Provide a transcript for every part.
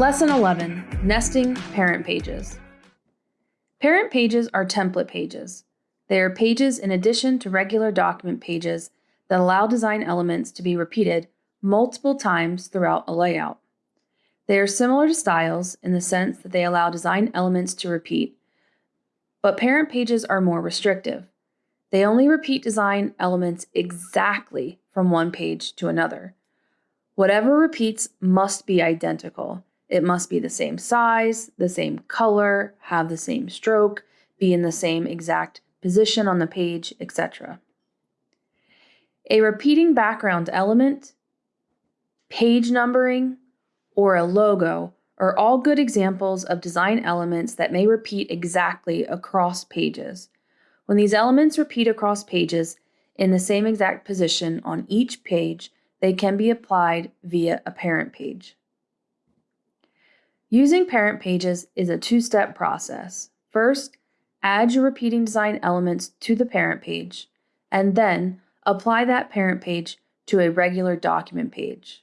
Lesson 11 Nesting Parent Pages. Parent pages are template pages. They are pages in addition to regular document pages that allow design elements to be repeated multiple times throughout a layout. They are similar to styles in the sense that they allow design elements to repeat, but parent pages are more restrictive. They only repeat design elements exactly from one page to another. Whatever repeats must be identical. It must be the same size, the same color, have the same stroke, be in the same exact position on the page, etc. A repeating background element, page numbering, or a logo are all good examples of design elements that may repeat exactly across pages. When these elements repeat across pages in the same exact position on each page, they can be applied via a parent page. Using parent pages is a two-step process. First, add your repeating design elements to the parent page, and then apply that parent page to a regular document page.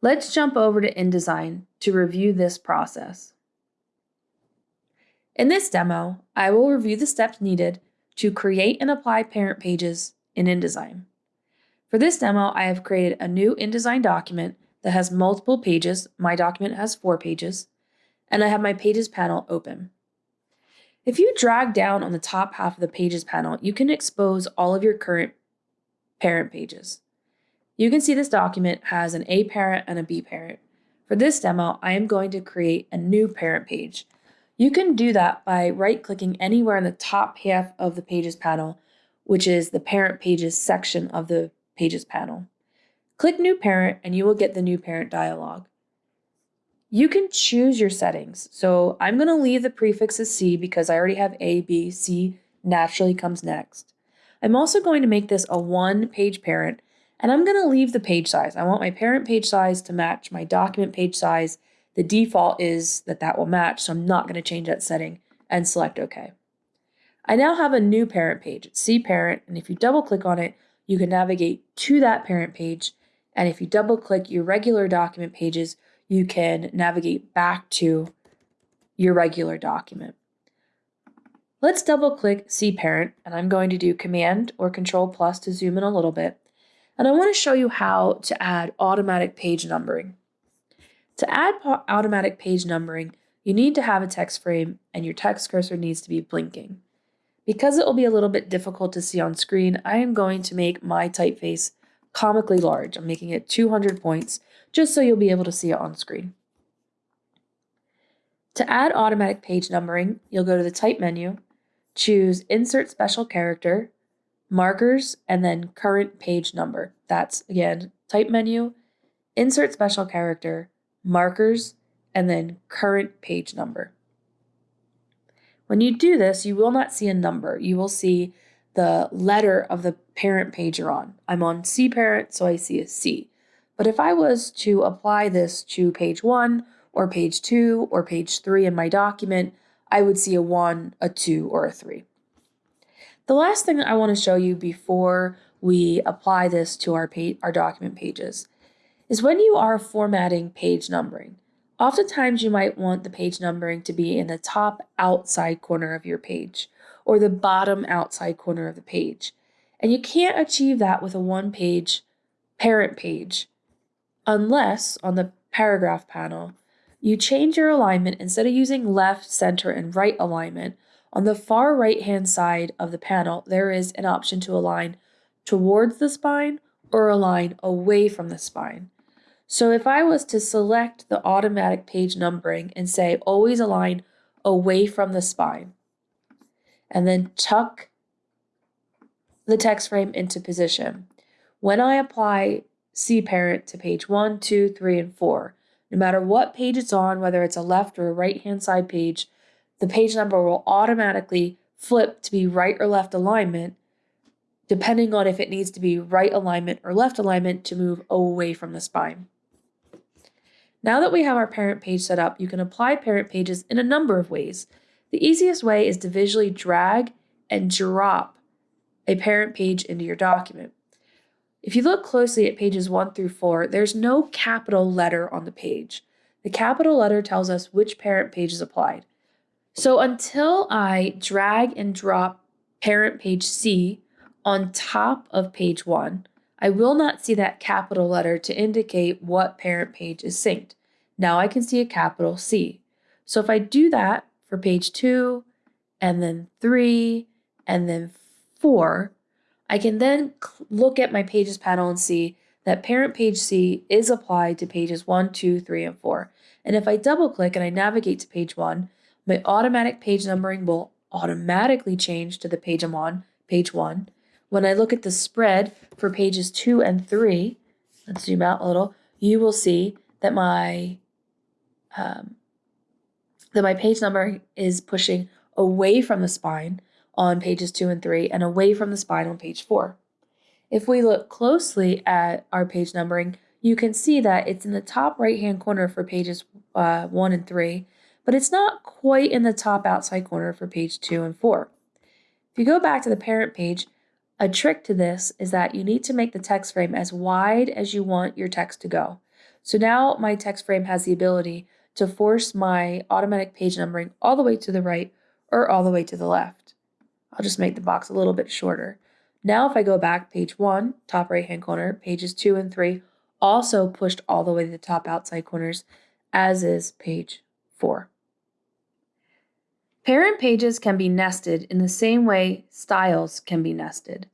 Let's jump over to InDesign to review this process. In this demo, I will review the steps needed to create and apply parent pages in InDesign. For this demo, I have created a new InDesign document that has multiple pages. My document has four pages, and I have my Pages panel open. If you drag down on the top half of the Pages panel, you can expose all of your current parent pages. You can see this document has an A parent and a B parent. For this demo, I am going to create a new parent page. You can do that by right-clicking anywhere in the top half of the Pages panel, which is the Parent Pages section of the Pages panel. Click New Parent and you will get the New Parent dialog. You can choose your settings. So I'm going to leave the prefix as C because I already have A, B, C naturally comes next. I'm also going to make this a one page parent and I'm going to leave the page size. I want my parent page size to match my document page size. The default is that that will match, so I'm not going to change that setting and select OK. I now have a new parent page. It's C parent, and if you double click on it, you can navigate to that parent page. And if you double click your regular document pages, you can navigate back to your regular document. Let's double click C parent, and I'm going to do Command or Control plus to zoom in a little bit. And I want to show you how to add automatic page numbering. To add automatic page numbering, you need to have a text frame and your text cursor needs to be blinking. Because it will be a little bit difficult to see on screen, I am going to make my typeface comically large. I'm making it 200 points just so you'll be able to see it on screen. To add automatic page numbering, you'll go to the Type menu, choose Insert Special Character, markers, and then current page number. That's again, type menu, insert special character, markers, and then current page number. When you do this, you will not see a number. You will see the letter of the parent page you're on. I'm on C parent, so I see a C. But if I was to apply this to page one or page two or page three in my document, I would see a one, a two, or a three. The last thing I want to show you before we apply this to our, page, our document pages is when you are formatting page numbering. Oftentimes you might want the page numbering to be in the top outside corner of your page or the bottom outside corner of the page. And you can't achieve that with a one page parent page unless on the paragraph panel you change your alignment instead of using left, center, and right alignment on the far right hand side of the panel, there is an option to align towards the spine or align away from the spine. So if I was to select the automatic page numbering and say always align away from the spine, and then tuck the text frame into position. When I apply C parent to page one, two, three, and 4, no matter what page it's on, whether it's a left or a right hand side page, the page number will automatically flip to be right or left alignment, depending on if it needs to be right alignment or left alignment to move away from the spine. Now that we have our parent page set up, you can apply parent pages in a number of ways. The easiest way is to visually drag and drop a parent page into your document. If you look closely at pages 1 through 4, there's no capital letter on the page. The capital letter tells us which parent page is applied. So until I drag and drop parent page C on top of page 1, I will not see that capital letter to indicate what parent page is synced. Now I can see a capital C. So if I do that for page 2, and then 3, and then 4, I can then look at my pages panel and see that parent page C is applied to pages one, two, three, and 4. And if I double click and I navigate to page 1, my automatic page numbering will automatically change to the page I'm on, page 1. When I look at the spread for pages 2 and 3, let's zoom out a little, you will see that my um, that my page number is pushing away from the spine on pages 2 and 3 and away from the spine on page 4. If we look closely at our page numbering, you can see that it's in the top right hand corner for pages uh, 1 and 3, but it's not quite in the top outside corner for page 2 and 4. If you go back to the parent page, a trick to this is that you need to make the text frame as wide as you want your text to go. So now my text frame has the ability to force my automatic page numbering all the way to the right or all the way to the left. I'll just make the box a little bit shorter. Now if I go back, page 1, top right hand corner, pages 2 and 3, also pushed all the way to the top outside corners, as is page 4. Parent pages can be nested in the same way styles can be nested.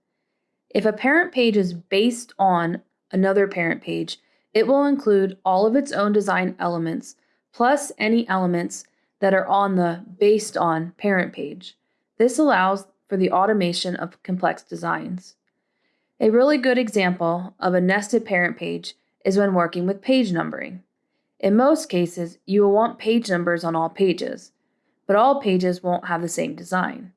If a parent page is based on another parent page, it will include all of its own design elements, plus any elements that are on the based on parent page. This allows for the automation of complex designs. A really good example of a nested parent page is when working with page numbering. In most cases, you will want page numbers on all pages, but all pages won't have the same design.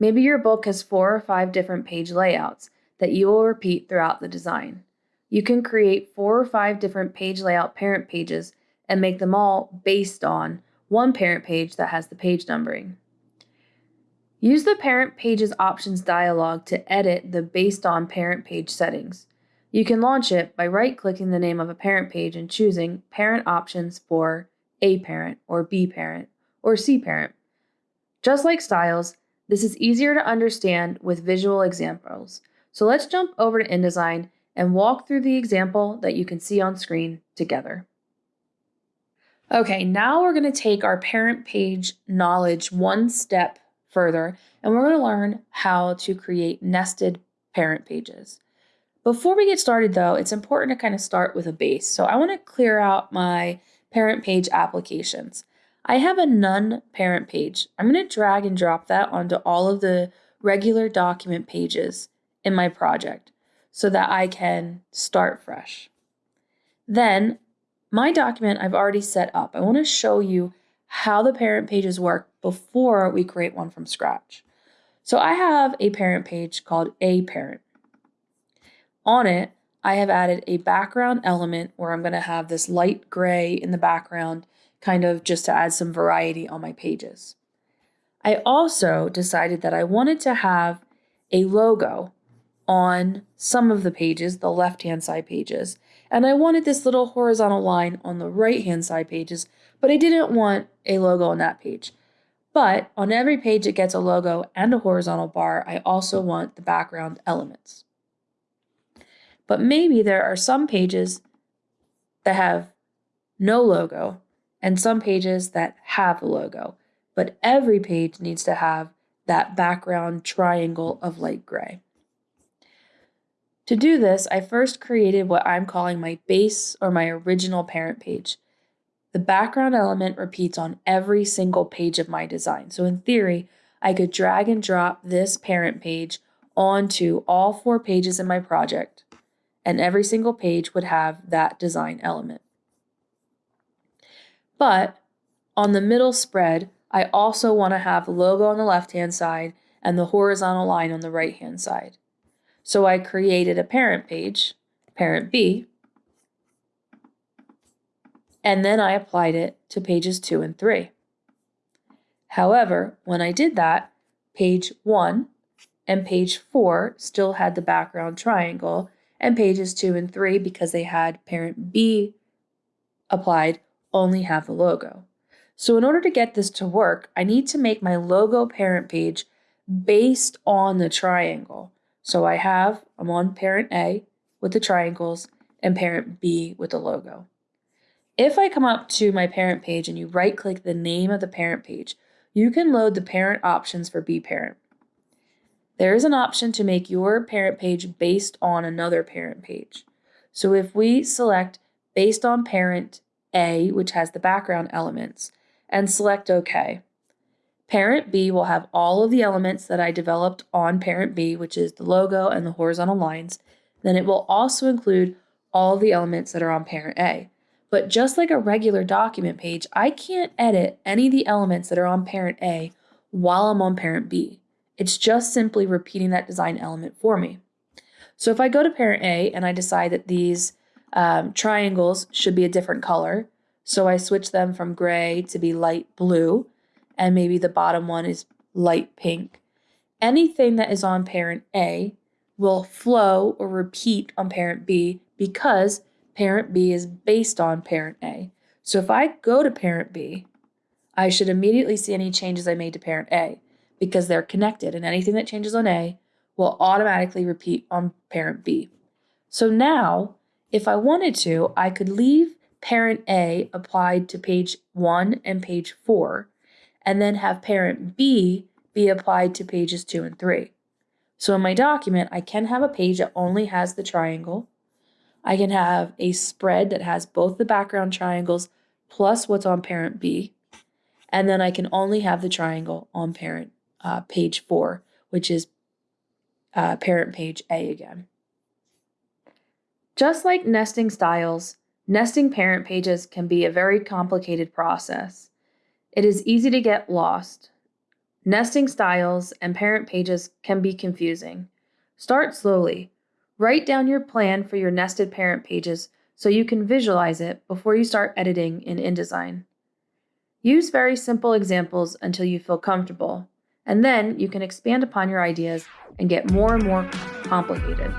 Maybe your book has four or five different page layouts that you will repeat throughout the design. You can create four or five different page layout parent pages and make them all based on one parent page that has the page numbering. Use the Parent Pages Options dialog to edit the Based on Parent Page settings. You can launch it by right-clicking the name of a parent page and choosing Parent Options for A parent or B parent or C parent. Just like styles, this is easier to understand with visual examples. So let's jump over to InDesign and walk through the example that you can see on screen together. Okay, now we're going to take our parent page knowledge one step further, and we're going to learn how to create nested parent pages. Before we get started though, it's important to kind of start with a base. So I want to clear out my parent page applications. I have a none parent page. I'm going to drag and drop that onto all of the regular document pages in my project so that I can start fresh. Then my document I've already set up. I want to show you how the parent pages work before we create one from scratch. So I have a parent page called a parent. On it, I have added a background element where I'm going to have this light gray in the background, kind of just to add some variety on my pages. I also decided that I wanted to have a logo on some of the pages, the left-hand side pages, and I wanted this little horizontal line on the right-hand side pages but I didn't want a logo on that page. But on every page it gets a logo and a horizontal bar, I also want the background elements. But maybe there are some pages that have no logo and some pages that have a logo, but every page needs to have that background triangle of light gray. To do this, I first created what I'm calling my base or my original parent page. The background element repeats on every single page of my design. So in theory, I could drag and drop this parent page onto all four pages in my project, and every single page would have that design element. But on the middle spread, I also want to have logo on the left-hand side and the horizontal line on the right-hand side. So I created a parent page, parent B, and then I applied it to pages 2 and 3. However, when I did that, page 1 and page 4 still had the background triangle, and pages 2 and 3, because they had parent B applied, only have the logo. So in order to get this to work, I need to make my logo parent page based on the triangle. So I have, I'm on parent A with the triangles and parent B with the logo. If I come up to my parent page and you right click the name of the parent page, you can load the parent options for B parent. There is an option to make your parent page based on another parent page. So if we select based on parent A, which has the background elements, and select OK, parent B will have all of the elements that I developed on parent B, which is the logo and the horizontal lines. Then it will also include all the elements that are on parent A. But just like a regular document page, I can't edit any of the elements that are on parent A while I'm on parent B. It's just simply repeating that design element for me. So if I go to parent A and I decide that these um, triangles should be a different color, so I switch them from gray to be light blue, and maybe the bottom one is light pink. Anything that is on parent A will flow or repeat on parent B because parent B is based on parent A. So if I go to parent B, I should immediately see any changes I made to parent A because they're connected and anything that changes on A will automatically repeat on parent B. So now, if I wanted to, I could leave parent A applied to page 1 and page 4 and then have parent B be applied to pages 2 and 3. So in my document, I can have a page that only has the triangle. I can have a spread that has both the background triangles plus what's on parent B. And then I can only have the triangle on parent uh, page 4, which is uh, parent page A again. Just like nesting styles, nesting parent pages can be a very complicated process. It is easy to get lost. Nesting styles and parent pages can be confusing. Start slowly. Write down your plan for your nested parent pages so you can visualize it before you start editing in InDesign. Use very simple examples until you feel comfortable, and then you can expand upon your ideas and get more and more complicated.